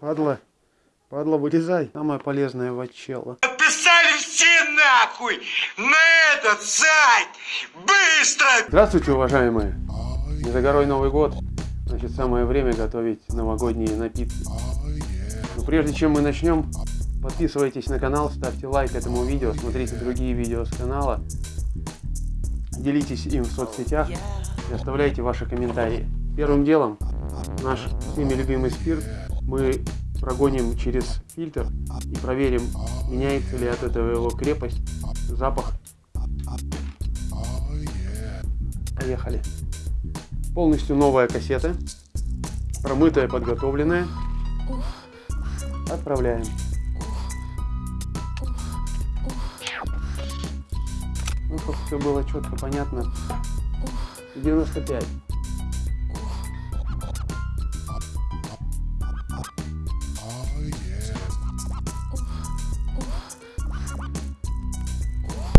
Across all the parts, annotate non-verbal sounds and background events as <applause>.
Падла, падла, вылезай. Самое полезное вачелло. Подписали все нахуй на этот сайт! Быстро! Здравствуйте, уважаемые! Не за горой Новый год. Значит, самое время готовить новогодние напитки. Но прежде чем мы начнем, подписывайтесь на канал, ставьте лайк этому видео, смотрите другие видео с канала, делитесь им в соцсетях и оставляйте ваши комментарии. Первым делом наш всеми любимый спирт мы прогоним через фильтр и проверим, меняется ли от этого его крепость, запах. Поехали. Полностью новая кассета, промытая, подготовленная. Отправляем. Ну, чтобы все было четко понятно. 95.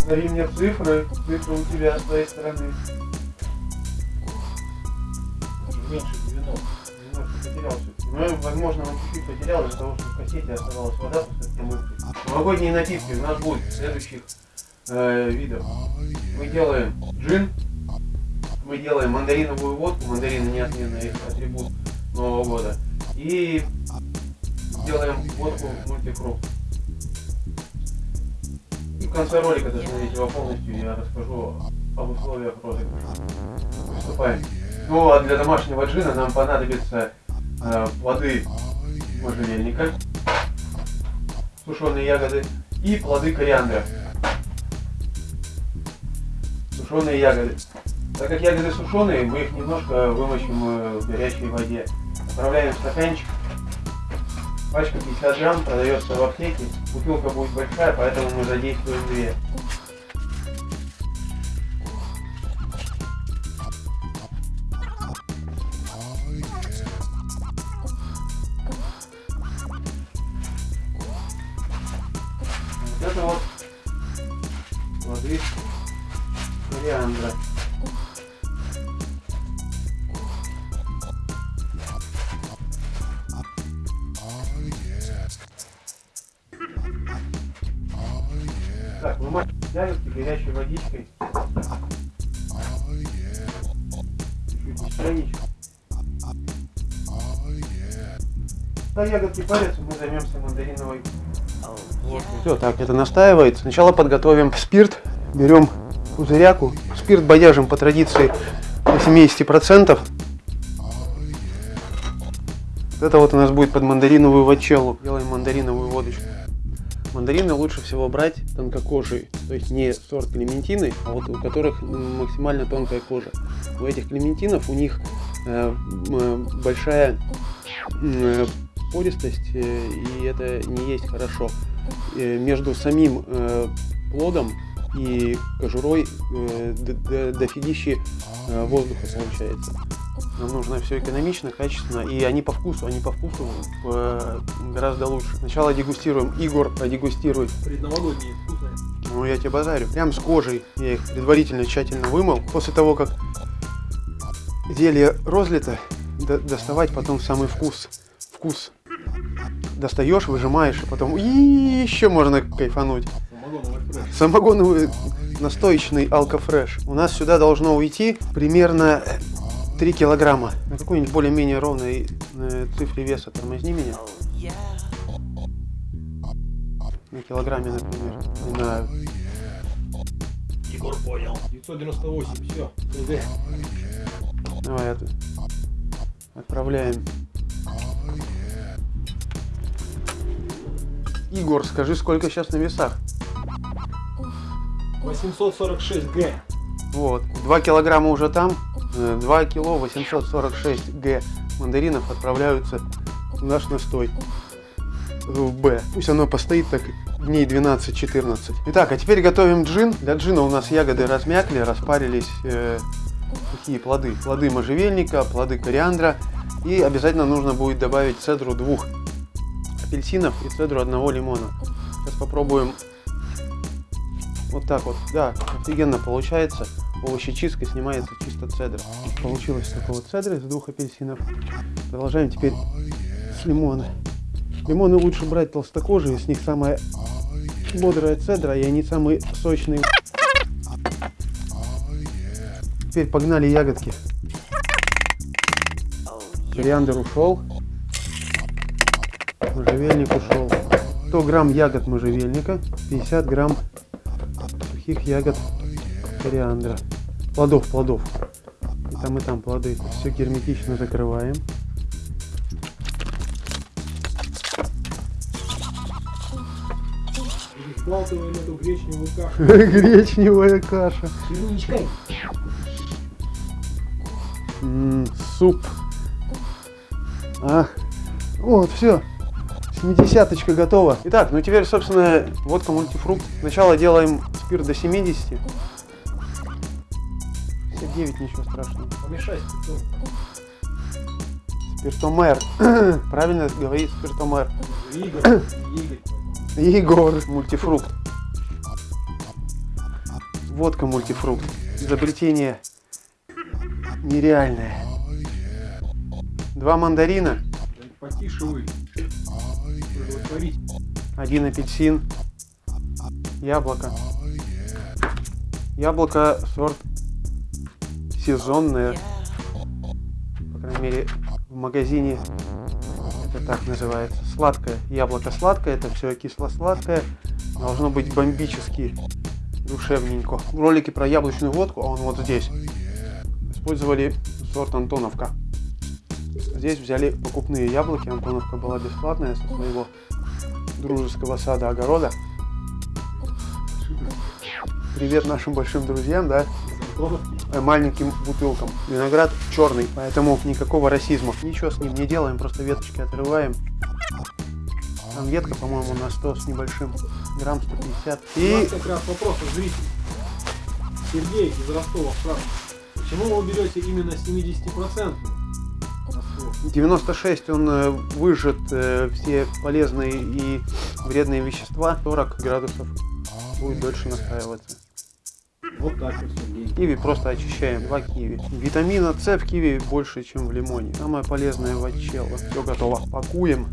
Назови мне цифры, цифры у тебя с твоей стороны. Меньше 90. Немножко потерял все. Ну, возможно, он чуть-чуть потерял из-за того, что в кассете оставалась вода. Новогодние напитки у нас будет следующих э, видов. Мы делаем джин, мы делаем мандариновую водку, мандарины неотменный атрибут Нового года. И делаем водку мультифрукт. В конце ролика, досмотрите его полностью, я расскажу об условиях розыгрыша. Приступаем. Ну а для домашнего джина нам понадобятся э, плоды можжевельника, сушеные ягоды и плоды кориандра. Сушеные ягоды. Так как ягоды сушеные, мы их немножко вымочим э, в горячей воде. Отправляем в стаканчик. Пачка 50 грамм продается в аптеке. Бутылка будет большая, поэтому мы задействуем две. Вот это вот плоды кориандра. Ягодки горячей водичкой. Ягодки парятся, мы займемся мандариновой все, так, это настаивает. Сначала подготовим спирт. Берем пузыряку. Спирт бодяжим по традиции до 70%. Это вот у нас будет под мандариновую вачеллу. Делаем мандариновую водочку. Мандарины лучше всего брать тонкокожие, то есть не сорт клементины, а вот у которых максимально тонкая кожа. У этих клементинов у них э, э, большая э, пористость, э, и это не есть хорошо. Э, между самим э, плодом и кожурой э, дофигищи э, воздуха получается. Нам нужно все экономично, качественно, и они по вкусу, они по вкусу э, гораздо лучше. Сначала дегустируем, Игорь продегустирует. Предновогодние вкусные. Ну я тебе базарю. Прям с кожей я их предварительно тщательно вымыл. После того, как зелье розлито, до доставать потом самый вкус. Вкус. Достаешь, выжимаешь, и потом и еще можно кайфануть. Самогоновый. Самогоновый настоечный алкофреш. У нас сюда должно уйти примерно 3 килограмма. На какой-нибудь более-менее ровной э, цифре веса тормозни меня. На килограмме, например. И на... Егор понял. 998, все. Давай. Отправляем. Игорь, скажи, сколько сейчас на весах? 846 Г. Вот. 2 килограмма уже там. 2 кило 846 г мандаринов отправляются в наш настой в Б. Пусть оно постоит так дней 12-14. Итак, а теперь готовим джин. Для джина у нас ягоды размякли, распарились э, такие плоды. Плоды можжевельника, плоды кориандра. И обязательно нужно будет добавить цедру двух апельсинов и цедру одного лимона. Сейчас попробуем вот так вот. Да, офигенно получается. Овощечистка снимается чисто цедра. Получилось такого цедра из двух апельсинов. Продолжаем теперь с лимона. Лимоны лучше брать толстокожие, с них самая бодрая цедра, и они самые сочные. Теперь погнали ягодки. Кориандр ушел. Можжевельник ушел. 100 грамм ягод можжевельника, 50 грамм сухих ягод кориандра. Плодов, плодов. И там, и там плоды. Все герметично закрываем. Эту гречневую кашу. Гречневая каша. Черничкой. Суп. Ах. Вот, все. Семидесяточка готова. Итак, ну теперь, собственно, водка мультифрукт. Сначала делаем спирт до 70. 59, ничего страшного. Помешай спиртом. Спиртомер. <clears throat> Правильно говорит спиртомер. Игорь. Игорь. Мультифрукт. Водка мультифрукт. Изобретение нереальное. Два мандарина, Потише вы. Один апельсин, яблоко. Яблоко сорт сезонное. По крайней мере, в магазине это так называется. Сладкое. Яблоко сладкое, это все кисло-сладкое. Должно быть бомбически душевненько. В ролике про яблочную водку, а он вот здесь, использовали сорт Антоновка. Здесь взяли покупные яблоки. Антоновка была бесплатная со своего дружеского сада огорода. Привет нашим большим друзьям, да, маленьким бутылкам. Виноград черный, поэтому никакого расизма. Ничего с ним не делаем, просто веточки отрываем. Там ветка, по-моему, на 100 с небольшим, грамм 150. У И нас как раз вопрос от зрителей. Сергей из Ростова спрашивает. Почему вы берете именно 70% Ростов? 96 он э, выжжет э, все полезные и вредные вещества. 40 градусов будет дольше настаиваться. Вот так вот. Киви просто очищаем. Два киви. Витамина С в киви больше, чем в лимоне. Самое полезное вачелло. Все готово. Пакуем.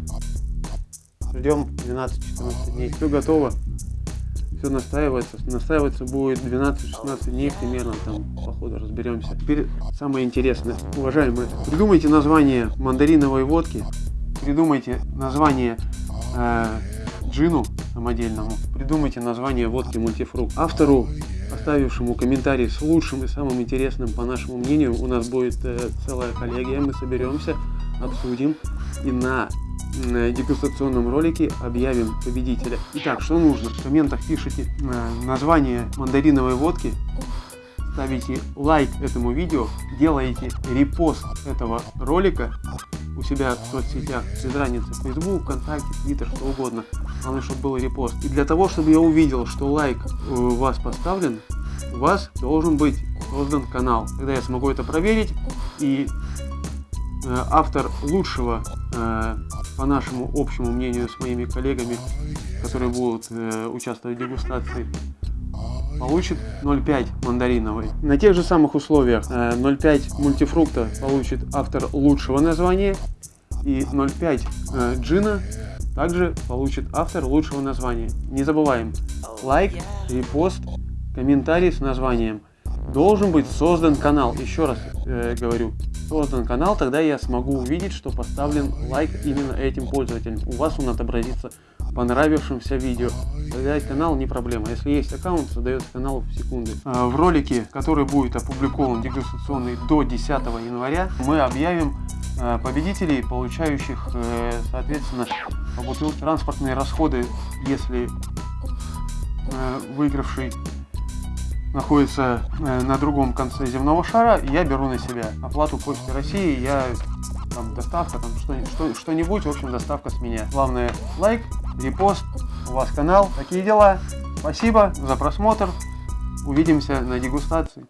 Ждем 12-14 дней. Все готово. Все настаивается. Настаиваться будет 12-16 дней примерно. Там, по ходу разберемся. Теперь самое интересное. Уважаемые, придумайте название мандариновой водки. Придумайте название э, джину самодельному. Придумайте название водки мультифрукт. Автору, оставившему комментарий с лучшим и самым интересным, по нашему мнению, у нас будет э, целая коллегия. Мы соберемся, обсудим и на э, дегустационном ролике объявим победителя. Итак, что нужно? В комментах пишите э, название мандариновой водки, ставите лайк этому видео, делаете репост этого ролика у себя в соцсетях, без разницы, Facebook, ВКонтакте, Twitter, что угодно. Главное, чтобы был репост. И для того, чтобы я увидел, что лайк э, у вас поставлен, у вас должен быть создан канал. Тогда я смогу это проверить и э, автор лучшего, э, по нашему общему мнению, с моими коллегами, которые будут э, участвовать в дегустации, получит 0,5 мандариновой. На тех же самых условиях э, 0,5 мультифрукта получит автор лучшего названия и 0,5 э, джина также получит автор лучшего названия. Не забываем, лайк, репост, комментарий с названием. Должен быть создан канал, еще раз э, говорю, создан канал, тогда я смогу увидеть, что поставлен лайк именно этим пользователем. У вас он отобразится в понравившемся видео. Тогда канал не проблема. Если есть аккаунт, создается канал в секунды. А, В ролике, который будет опубликован дегустационный до 10 января, мы объявим э, победителей, получающих, э, соответственно, по бутылке транспортные расходы, если э, выигравший находится э, на другом конце земного шара, я беру на себя оплату Почты России, я там доставка, там что, что, что-нибудь, в общем, доставка с меня. Главное, лайк, репост, у вас канал, такие дела. Спасибо за просмотр, увидимся на дегустации.